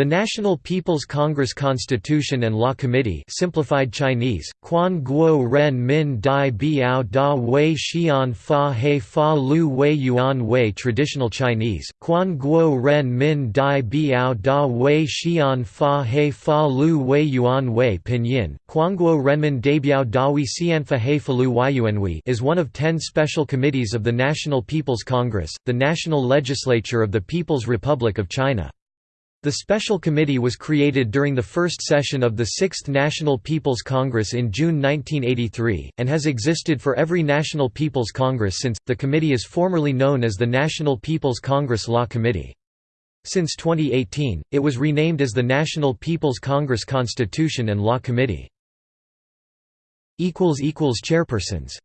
The National People's Congress Constitution and Law Committee simplified Chinese, Quan Guo Ren Min Dai Biao Da Wei Xian Fa He Fa Lu Wei Yuan Wei Traditional Chinese, Quan Guo Ren Min Dai Biao Da Wei Xian Fa He Fa Lu Wei Yuan Wei Pinyin, Quanguo Renmin Dabiao Dawi Fa He Fa Lu Wei is one of ten special committees of the National People's Congress, the national legislature of the People's Republic of China. The Special Committee was created during the first session of the Sixth National People's Congress in June 1983, and has existed for every National People's Congress since. The committee is formerly known as the National People's Congress Law Committee. Since 2018, it was renamed as the National People's Congress Constitution and Law Committee. Chairpersons